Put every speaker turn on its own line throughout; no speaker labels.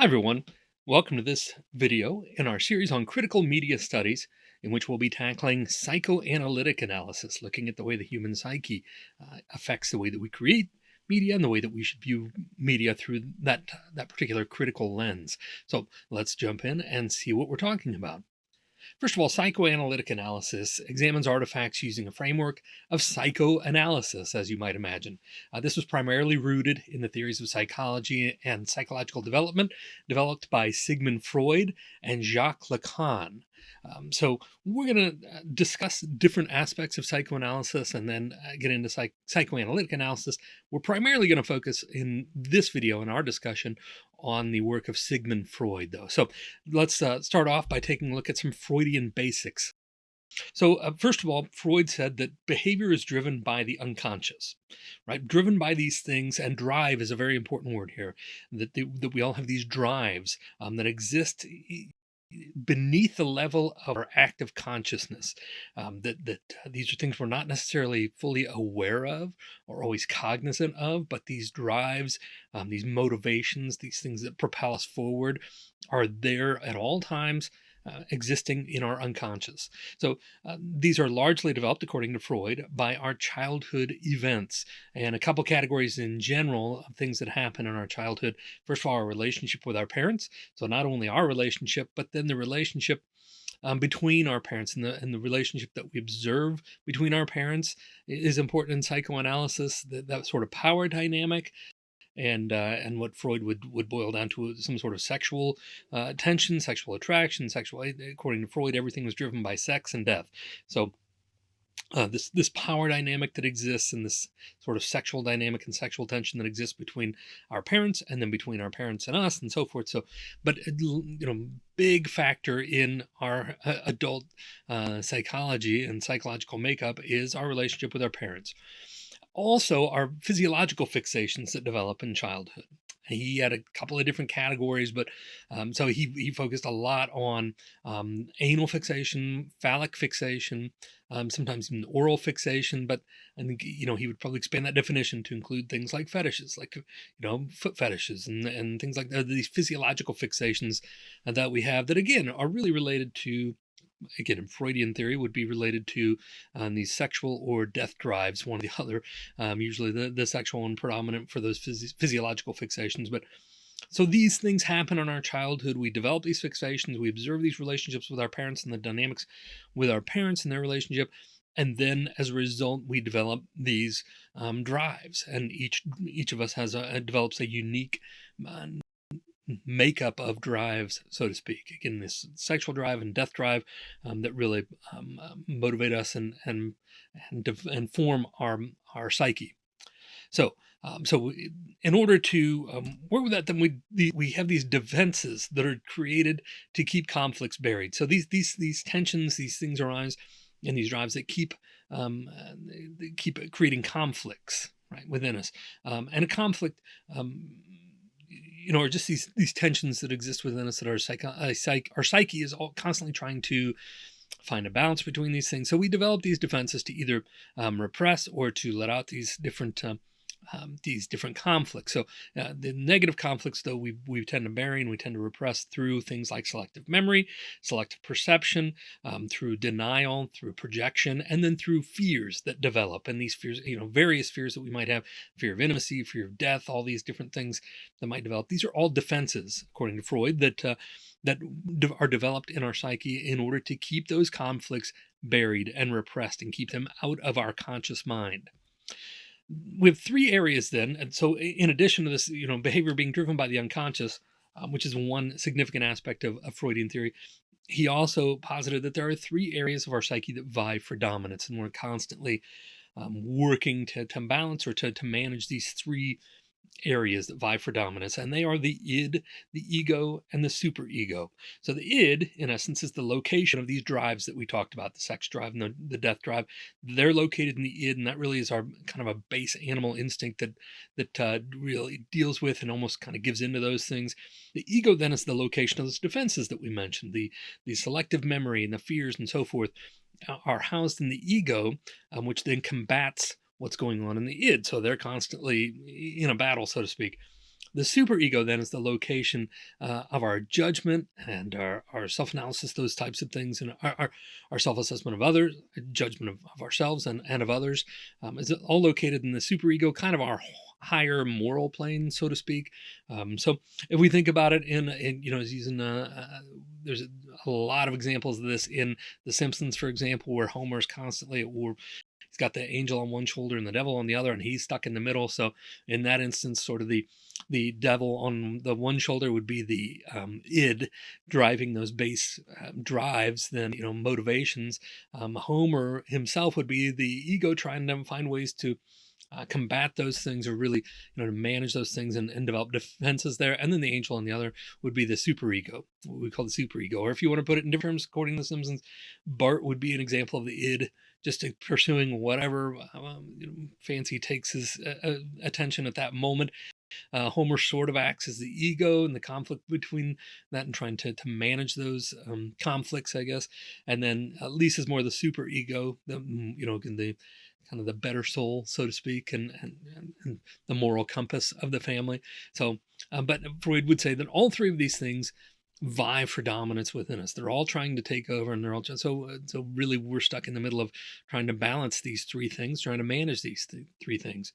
Hi everyone, welcome to this video in our series on critical media studies in which we'll be tackling psychoanalytic analysis, looking at the way the human psyche uh, affects the way that we create media and the way that we should view media through that, that particular critical lens. So let's jump in and see what we're talking about. First of all, psychoanalytic analysis examines artifacts using a framework of psychoanalysis, as you might imagine. Uh, this was primarily rooted in the theories of psychology and psychological development developed by Sigmund Freud and Jacques Lacan. Um, so we're going to uh, discuss different aspects of psychoanalysis and then uh, get into psych psychoanalytic analysis. We're primarily going to focus in this video in our discussion on the work of Sigmund Freud, though. So let's uh, start off by taking a look at some Freudian basics. So uh, first of all, Freud said that behavior is driven by the unconscious, right? Driven by these things and drive is a very important word here, that, they, that we all have these drives um, that exist beneath the level of our active consciousness um, that that uh, these are things we're not necessarily fully aware of or always cognizant of but these drives um, these motivations these things that propel us forward are there at all times uh, existing in our unconscious. So uh, these are largely developed, according to Freud, by our childhood events and a couple categories in general of things that happen in our childhood. First of all, our relationship with our parents. So not only our relationship, but then the relationship um, between our parents and the, and the relationship that we observe between our parents is important in psychoanalysis, that, that sort of power dynamic and uh, and what Freud would would boil down to some sort of sexual uh, tension, sexual attraction, sexual. According to Freud, everything was driven by sex and death. So. Uh, this this power dynamic that exists and this sort of sexual dynamic and sexual tension that exists between our parents and then between our parents and us and so forth so but uh, you know big factor in our uh, adult uh, psychology and psychological makeup is our relationship with our parents also are physiological fixations that develop in childhood. He had a couple of different categories, but um, so he, he focused a lot on um, anal fixation, phallic fixation, um, sometimes even oral fixation. But I think, you know, he would probably expand that definition to include things like fetishes, like, you know, foot fetishes and, and things like that, these physiological fixations that we have that, again, are really related to again in Freudian theory would be related to um, these sexual or death drives, one or the other, um, usually the, the sexual one predominant for those phys physiological fixations. But so these things happen in our childhood. We develop these fixations. We observe these relationships with our parents and the dynamics with our parents and their relationship. And then as a result, we develop these um, drives and each, each of us has a, develops a unique uh, makeup of drives, so to speak. Again, this sexual drive and death drive um, that really um, motivate us and and and, and form our our psyche. So. Um, so in order to um, work with that, then we the, we have these defenses that are created to keep conflicts buried. So these these these tensions, these things arise, and these drives that keep um, uh, keep creating conflicts right within us. Um, and a conflict you know, or just these these tensions that exist within us that our uh, psych our psyche is all constantly trying to find a balance between these things. So we develop these defenses to either um, repress or to let out these different um, um, these different conflicts. So uh, the negative conflicts, though, we, we tend to bury and we tend to repress through things like selective memory, selective perception, um, through denial, through projection, and then through fears that develop. And these fears, you know, various fears that we might have, fear of intimacy, fear of death, all these different things that might develop. These are all defenses, according to Freud, that uh, that are developed in our psyche in order to keep those conflicts buried and repressed and keep them out of our conscious mind we have three areas then. And so in addition to this, you know, behavior being driven by the unconscious, um, which is one significant aspect of, of Freudian theory, he also posited that there are three areas of our psyche that vie for dominance and we're constantly um, working to, to balance or to, to manage these three areas that vie for dominance, and they are the id, the ego, and the superego. So the id, in essence, is the location of these drives that we talked about, the sex drive and the, the death drive. They're located in the id, and that really is our kind of a base animal instinct that that uh, really deals with and almost kind of gives into those things. The ego then is the location of those defenses that we mentioned, the, the selective memory and the fears and so forth uh, are housed in the ego, um, which then combats what's going on in the id. So they're constantly in a battle, so to speak. The superego then is the location uh, of our judgment and our, our self-analysis, those types of things, and our, our, our self-assessment of others, judgment of, of, ourselves and, and of others um, is all located in the superego, kind of our higher moral plane, so to speak. Um, so if we think about it in, in you know, using, uh, uh, there's a, lot of examples of this in The Simpsons, for example, where Homer's constantly, or got the angel on one shoulder and the devil on the other, and he's stuck in the middle. So in that instance, sort of the the devil on the one shoulder would be the um, id driving those base uh, drives, then you know motivations. Um, Homer himself would be the ego trying to find ways to uh, combat those things or really you know to manage those things and, and develop defenses there and then the angel on the other would be the superego what we call the superego or if you want to put it in different terms according to the simpsons bart would be an example of the id just pursuing whatever um, you know, fancy takes his uh, uh, attention at that moment uh, Homer sort of acts as the ego and the conflict between that and trying to, to manage those um, conflicts, I guess. And then uh, Lisa's more the super ego, the, you know, the kind of the better soul, so to speak, and, and, and the moral compass of the family. So, uh, but Freud would say that all three of these things vie for dominance within us. They're all trying to take over, and they're all so uh, so. Really, we're stuck in the middle of trying to balance these three things, trying to manage these th three things.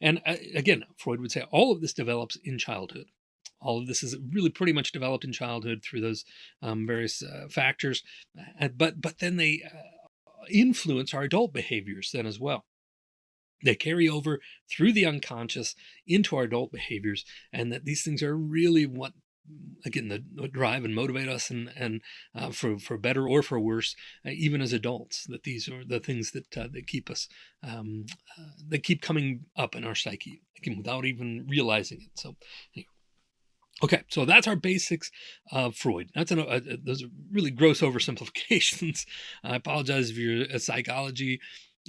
And uh, again, Freud would say all of this develops in childhood. All of this is really pretty much developed in childhood through those um, various uh, factors, uh, but but then they uh, influence our adult behaviors then as well. They carry over through the unconscious into our adult behaviors, and that these things are really what again the drive and motivate us and and uh, for for better or for worse uh, even as adults that these are the things that uh, that keep us um, uh, that keep coming up in our psyche again without even realizing it so anyway. Okay, so that's our basics of Freud. That's an, uh, those are really gross oversimplifications. I apologize if you're a psychology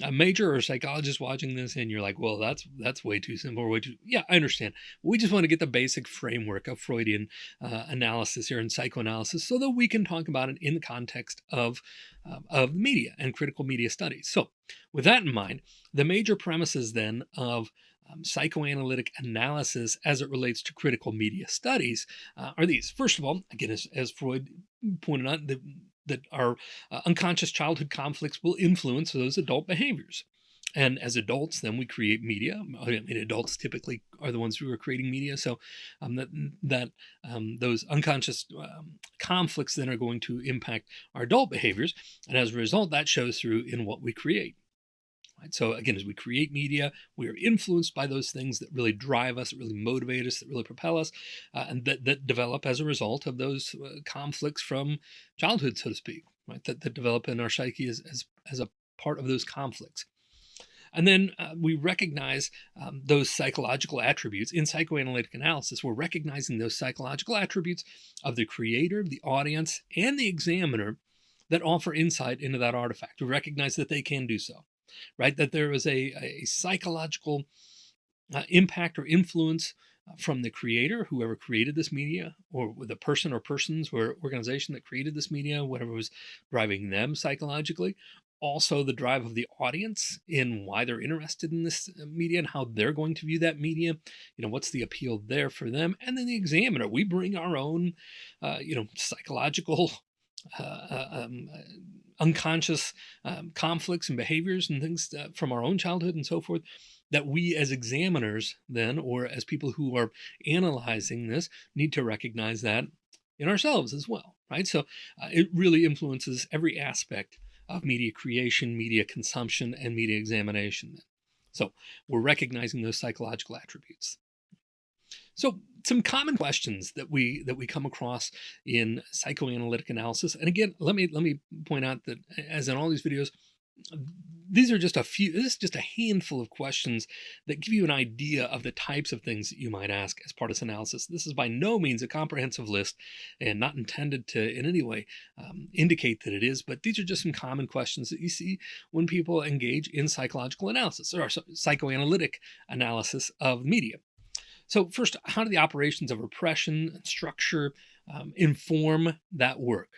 a major or a psychologist watching this and you're like, well, that's that's way too simple or way too. Yeah, I understand. We just want to get the basic framework of Freudian uh, analysis here and psychoanalysis so that we can talk about it in the context of, uh, of media and critical media studies. So with that in mind, the major premises then of um, psychoanalytic analysis as it relates to critical media studies uh, are these. First of all, again, as, as Freud pointed out, the, that our uh, unconscious childhood conflicts will influence those adult behaviors. And as adults, then we create media. I mean, adults typically are the ones who are creating media. So um, that, that um, those unconscious um, conflicts then are going to impact our adult behaviors. And as a result, that shows through in what we create. Right? So again, as we create media, we are influenced by those things that really drive us, that really motivate us, that really propel us, uh, and that, that develop as a result of those uh, conflicts from childhood, so to speak, right? That, that develop in our psyche as, as, as a part of those conflicts. And then uh, we recognize um, those psychological attributes in psychoanalytic analysis. We're recognizing those psychological attributes of the creator, the audience, and the examiner that offer insight into that artifact. We recognize that they can do so right? That there was a, a psychological uh, impact or influence uh, from the creator, whoever created this media, or the person or persons or organization that created this media, whatever was driving them psychologically. Also, the drive of the audience in why they're interested in this uh, media and how they're going to view that media. You know, what's the appeal there for them? And then the examiner. We bring our own, uh, you know, psychological uh, uh um, unconscious um, conflicts and behaviors and things uh, from our own childhood and so forth that we as examiners then or as people who are analyzing this need to recognize that in ourselves as well right? So uh, it really influences every aspect of media creation media consumption and media examination so we're recognizing those psychological attributes so some common questions that we that we come across in psychoanalytic analysis. And again, let me let me point out that as in all these videos, these are just a few, this is just a handful of questions that give you an idea of the types of things that you might ask as part of analysis. This is by no means a comprehensive list and not intended to in any way um, indicate that it is, but these are just some common questions that you see when people engage in psychological analysis or psychoanalytic analysis of media. So first, how do the operations of repression and structure um, inform that work?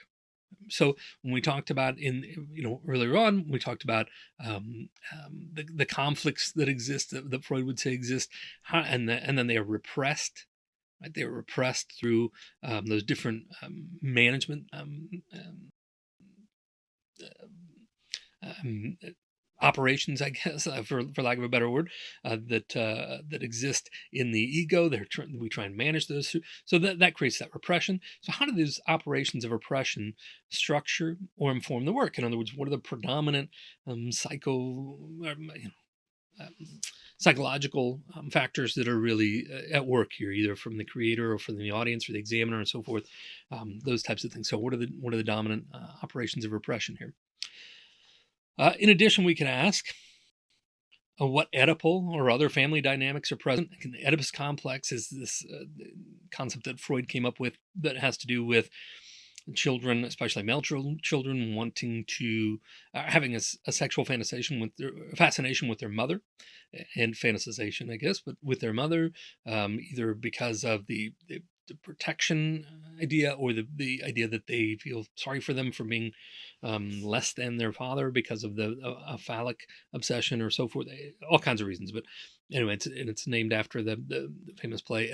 So when we talked about in you know earlier on, we talked about um, um, the, the conflicts that exist that, that Freud would say exist, how, and the, and then they are repressed. Right? They are repressed through um, those different um, management um, operations, I guess, uh, for, for lack of a better word, uh, that uh, that exist in the ego. They're tr- we try and manage those, so that that creates that repression. So how do these operations of repression structure or inform the work? In other words, what are the predominant um, psycho, um, you know, um, psychological um, factors that are really uh, at work here, either from the creator or from the audience or the examiner and so forth, um, those types of things. So what are the what are the dominant uh, operations of repression here? Uh, in addition, we can ask uh, what Oedipal or other family dynamics are present. The Oedipus complex is this uh, concept that Freud came up with that has to do with children, especially male children, wanting to uh, having a, a, sexual fantasization with their fascination with their mother, and fantasization, I guess, but with their mother, um, either because of the, the the protection idea or the, the idea that they feel sorry for them for being um, less than their father because of the uh, phallic obsession or so forth, eh, all kinds of reasons. But anyway, it's, and it's named after the, the, famous play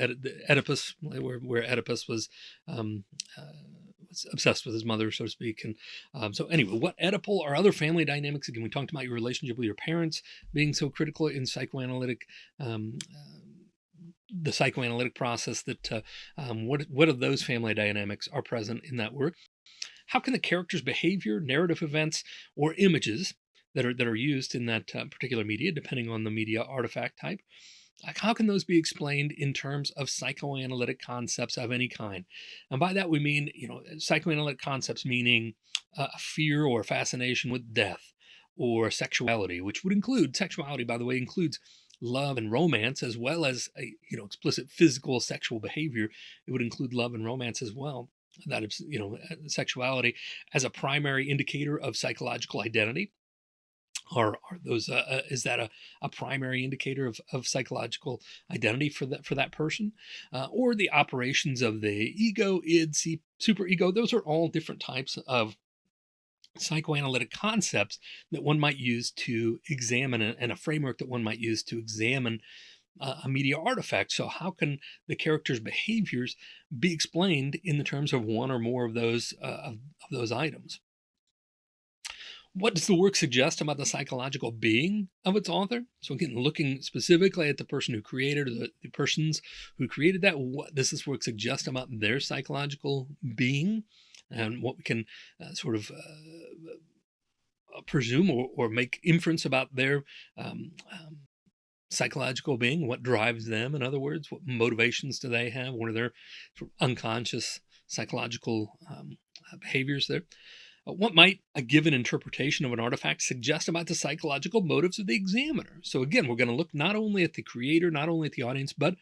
Oedipus, where, where Oedipus was, um, uh, obsessed with his mother, so to speak. And um, so anyway, what Oedipal or other family dynamics, again, we talked about your relationship with your parents being so critical in psychoanalytic um, uh, the psychoanalytic process that uh, um, what what of those family dynamics are present in that work? How can the character's behavior narrative events or images that are that are used in that uh, particular media depending on the media artifact type like how can those be explained in terms of psychoanalytic concepts of any kind? And by that we mean you know psychoanalytic concepts meaning uh, fear or fascination with death or sexuality which would include sexuality by the way includes love and romance as well as a you know explicit physical sexual behavior it would include love and romance as well that is you know sexuality as a primary indicator of psychological identity. Are, are those uh, uh, is that a, a primary indicator of, of psychological identity for that for that person? Uh, or the operations of the ego id super ego those are all different types of psychoanalytic concepts that one might use to examine and a framework that one might use to examine uh, a media artifact. So how can the character's behaviors be explained in the terms of one or more of those uh, of, of those items? What does the work suggest about the psychological being of its author? So again, looking specifically at the person who created the, the persons who created that, what does this work suggest about their psychological being? And what we can uh, sort of uh, presume or, or, make inference about their um, um, psychological being, what drives them, in other words, what motivations do they have, what are their sort of unconscious psychological um, uh, behaviors there. Uh, what might a given interpretation of an artifact suggest about the psychological motives of the examiner? So again, we're going to look not only at the creator, not only at the audience, but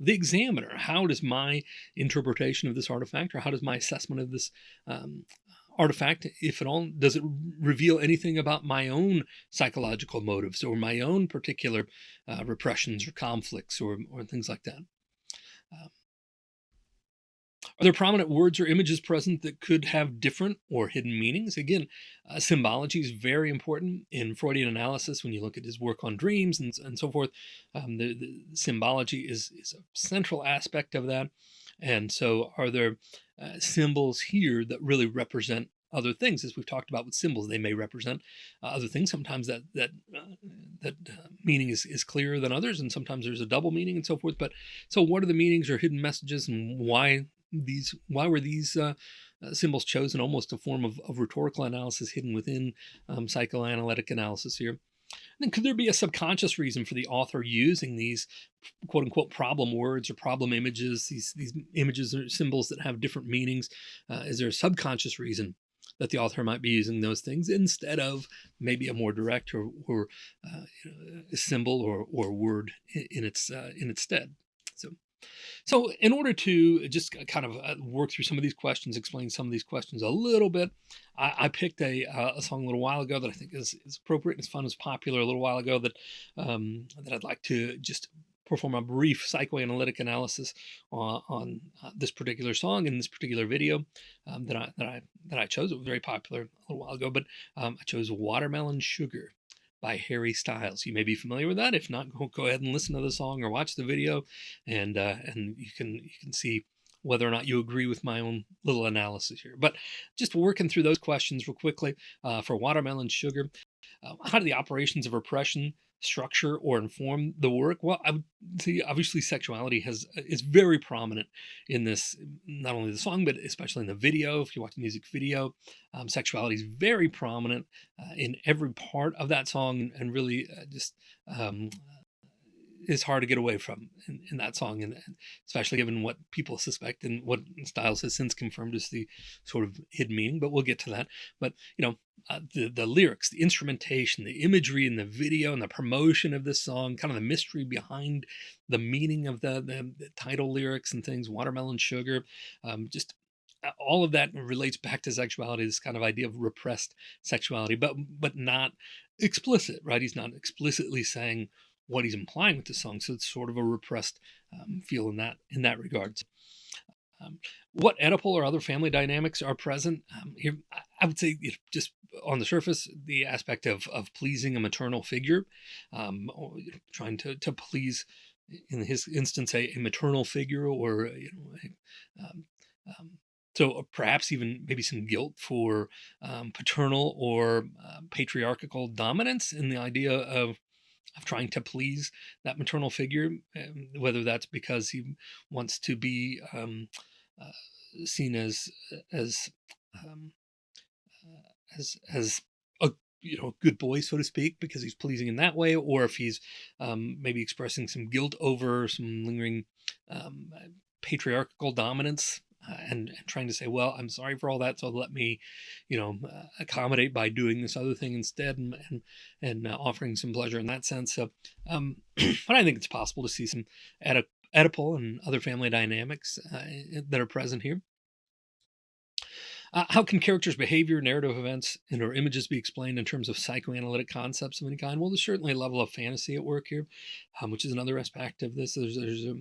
the examiner. How does my interpretation of this artifact or how does my assessment of this um, artifact, if at all, does it reveal anything about my own psychological motives or my own particular uh, repressions or conflicts or, or things like that? Um, are there prominent words or images present that could have different or hidden meanings? Again, uh, symbology is very important in Freudian analysis. When you look at his work on dreams and, and so forth, um, the, the, symbology is, is a central aspect of that. And so are there uh, symbols here that really represent other things as we've talked about with symbols they may represent uh, other things sometimes that that uh, that uh, meaning is, is clearer than others and sometimes there's a double meaning and so forth but so what are the meanings or hidden messages and why these why were these uh, uh, symbols chosen? Almost a form of, of rhetorical analysis hidden within um, psychoanalytic analysis here. Then could there be a subconscious reason for the author using these quote unquote problem words or problem images these these images or symbols that have different meanings? Uh, is there a subconscious reason that the author might be using those things instead of maybe a more direct or, or uh, you know, symbol or, or word in, in its uh, in its stead so in order to just kind of uh, work through some of these questions, explain some of these questions a little bit, I, I picked a, uh, a, song a little while ago that I think is, is appropriate and as fun, as popular a little while ago that um, that I'd like to just perform a brief psychoanalytic analysis on, on uh, this particular song in this particular video um, that I that I that I chose. It was very popular a little while ago, but um, I chose "Watermelon Sugar." By Harry Styles. You may be familiar with that. If not, go, go ahead and listen to the song or watch the video, and uh, and you can you can see whether or not you agree with my own little analysis here. But just working through those questions real quickly uh, for watermelon sugar, uh, how do the operations of repression structure or inform the work? Well, I would say obviously sexuality has is very prominent in this, not only the song, but especially in the video. If you watch the music video, um, sexuality is very prominent uh, in every part of that song and really uh, just um, is hard to get away from in, in that song, and, especially given what people suspect and what Styles has since confirmed is the sort of hidden meaning. But we'll get to that. But you know, uh, the the lyrics, the instrumentation, the imagery in the video, and the promotion of this song, kind of the mystery behind the meaning of the the, the title lyrics and things, watermelon sugar, um, just uh, all of that relates back to sexuality this kind of idea of repressed sexuality but but not explicit right he's not explicitly saying what he's implying with the song. So it's sort of a repressed um, feel in that in that regards. Um, what Oedipal or other family dynamics are present um, here? I would say just on the surface, the aspect of of pleasing a maternal figure, um, trying to to please, in his instance, a, a maternal figure or you know. A, um, um, so perhaps even maybe some guilt for um, paternal or uh, patriarchal dominance in the idea of of trying to please that maternal figure, um, whether that's because he wants to be um, uh, seen as as um, uh, as as a you know good boy, so to speak, because he's pleasing in that way, or if he's um, maybe expressing some guilt over some lingering um, patriarchal dominance uh, and, and, trying to say, well, I'm sorry for all that, so let me, you know, uh, accommodate by doing this other thing instead, and and, and uh, offering some pleasure in that sense. So, um, but I think it's possible to see some Oedip- Oedipal and other family dynamics uh, that are present here. Uh, how can characters' behavior, narrative events, and or images be explained in terms of psychoanalytic concepts of any kind? Well, there's certainly a level of fantasy at work here, um, which is another aspect of this. There's, there's a,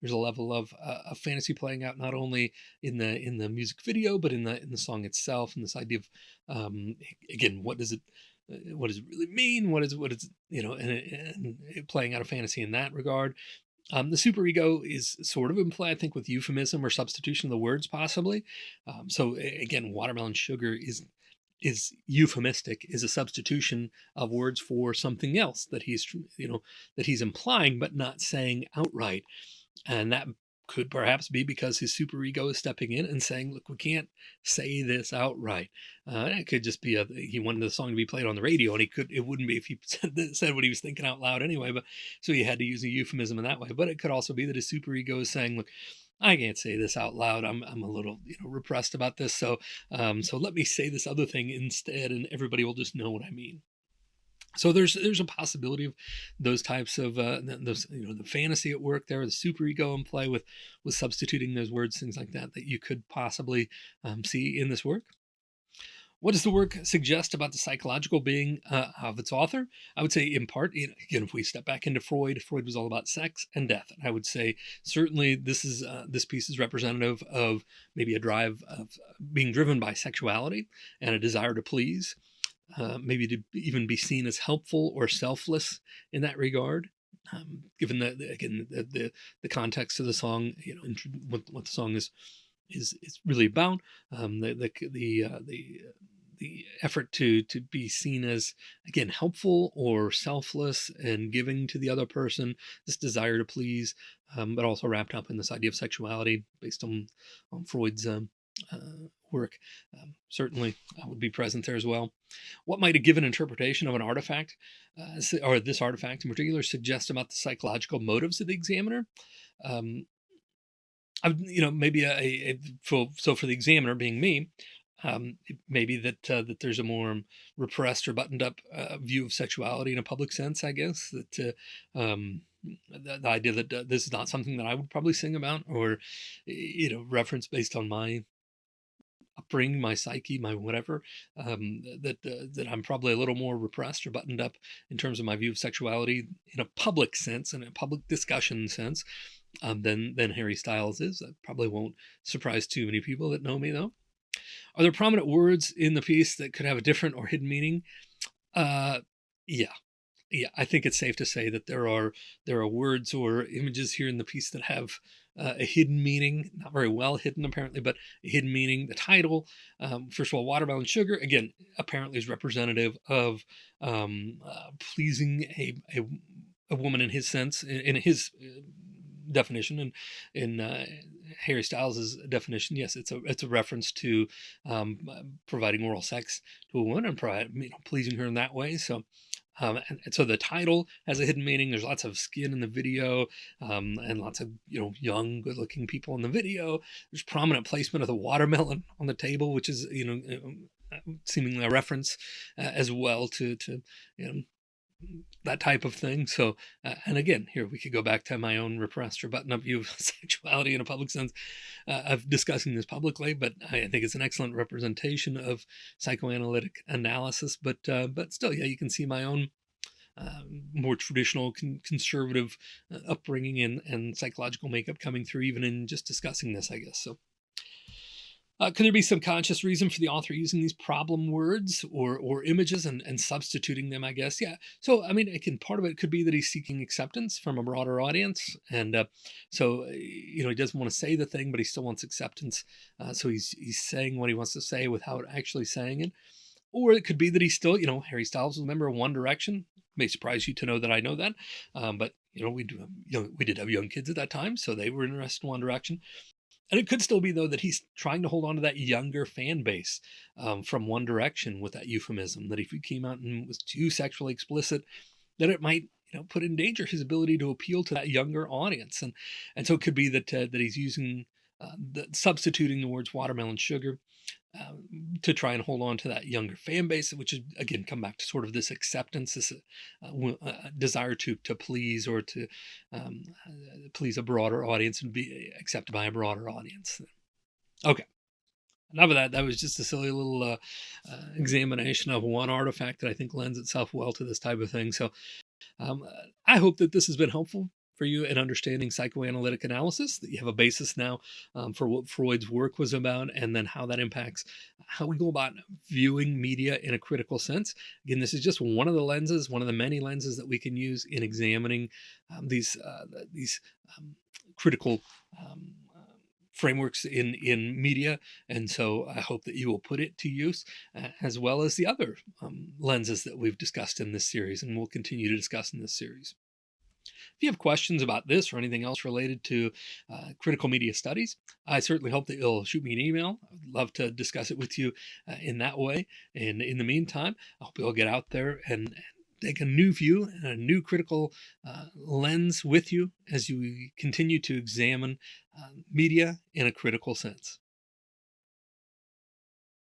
there's a level of, uh, fantasy playing out not only in the in the music video but in the in the song itself and this idea of um, again what does it uh, what does it really mean what is what is you know and, and playing out a fantasy in that regard um, the superego is sort of implied, I think, with euphemism or substitution of the words, possibly. Um, so again, watermelon sugar is is euphemistic, is a substitution of words for something else that he's you know that he's implying but not saying outright. And that could perhaps be because his superego is stepping in and saying, look, we can't say this outright. Uh, it could just be a, he wanted the song to be played on the radio and he could, it wouldn't be if he said, said what he was thinking out loud anyway, but so he had to use a euphemism in that way. But it could also be that his superego is saying, look, I can't say this out loud. I'm, I'm a little, you know, repressed about this. So, um, so let me say this other thing instead and everybody will just know what I mean. So there's there's a possibility of those types of uh, those you know the fantasy at work there, the super ego in play with with substituting those words, things like that that you could possibly um, see in this work. What does the work suggest about the psychological being uh, of its author? I would say, in part, you know, again, if we step back into Freud, Freud was all about sex and death. And I would say, certainly, this is uh, this piece is representative of maybe a drive of being driven by sexuality and a desire to please uh, maybe to even be seen as helpful or selfless in that regard. Um, given that again the, the, the context of the song, you know, what, what the song is is is really about, um, the the the uh, the the effort to to be seen as again helpful or selfless and giving to the other person this desire to please um, but also wrapped up in this idea of sexuality based on, on freud's um, uh, work um, certainly uh, would be present there as well. What might a given interpretation of an artifact, uh, or this artifact in particular, suggest about the psychological motives of the examiner? Um, I, you know, maybe a, a, for, so for the examiner being me, um, maybe that uh, that there's a more repressed or buttoned up uh, view of sexuality in a public sense. I guess that uh, um, the, the, idea that uh, this is not something that I would probably sing about or you know reference based on my upbringing, my psyche, my whatever, um, that uh, that I'm probably a little more repressed or buttoned up in terms of my view of sexuality in a public sense, in a public discussion sense, um, than than Harry Styles is. That probably won't surprise too many people that know me, though. Are there prominent words in the piece that could have a different or hidden meaning? Uh, yeah, yeah. I think it's safe to say that there are there are words or images here in the piece that have uh, a hidden meaning, not very well hidden apparently, but a hidden meaning. The title, um, first of all, watermelon sugar, again, apparently is representative of um, uh, pleasing a, a, a woman in his sense, in, in his uh, definition and in uh, Harry Styles' definition, yes, it's a it's a reference to um, providing oral sex to a woman and you know, pleasing her in that way. So, um, and, and, so the title has a hidden meaning. There's lots of skin in the video, um, and lots of you know young, good-looking people in the video. There's prominent placement of the watermelon on the table, which is you know uh, seemingly a reference uh, as well to to you know that type of thing. So, uh, and again, here we could go back to my own repressed or button up view of sexuality in a public sense uh, of discussing this publicly, but I think it's an excellent representation of psychoanalytic analysis. But, uh, but still, yeah, you can see my own uh, more traditional con conservative uh, upbringing and, and psychological makeup coming through even in just discussing this, I guess. So uh, could there be some conscious reason for the author using these problem words or or images and, and substituting them, I guess? Yeah. So, I mean, it can part of it could be that he's seeking acceptance from a broader audience. And uh, so, uh, you know, he doesn't want to say the thing, but he still wants acceptance. Uh, so he's, he's saying what he wants to say without actually saying it. Or it could be that he's still, you know, Harry Styles was a member of One Direction. may surprise you to know that I know that. Um, but, you know, we do, you know, we did have young kids at that time, so they were interested in One Direction. And it could still be though that he's trying to hold on to that younger fan base um, from One Direction with that euphemism. That if he came out and was too sexually explicit, that it might you know put in danger his ability to appeal to that younger audience. And and so it could be that uh, that he's using uh, the, substituting the words watermelon sugar um, to try and hold on to that younger fan base, which is again come back to sort of this acceptance, this uh, uh, desire to to please or to um, uh, please a broader audience and be accepted by a broader audience. Okay. Enough of that. That was just a silly little uh, uh, examination of one artifact that I think lends itself well to this type of thing. So um, I hope that this has been helpful for you in understanding psychoanalytic analysis, that you have a basis now um, for what Freud's work was about, and then how that impacts how we go about viewing media in a critical sense. Again, this is just one of the lenses, one of the many lenses that we can use in examining um, these uh, these um, critical um, frameworks in in media and so i hope that you will put it to use uh, as well as the other um, lenses that we've discussed in this series and we'll continue to discuss in this series if you have questions about this or anything else related to uh, critical media studies, I certainly hope that you'll shoot me an email. I'd love to discuss it with you uh, in that way. And in the meantime, I hope you'll get out there and take a new view and a new critical uh, lens with you as you continue to examine uh, media in a critical sense.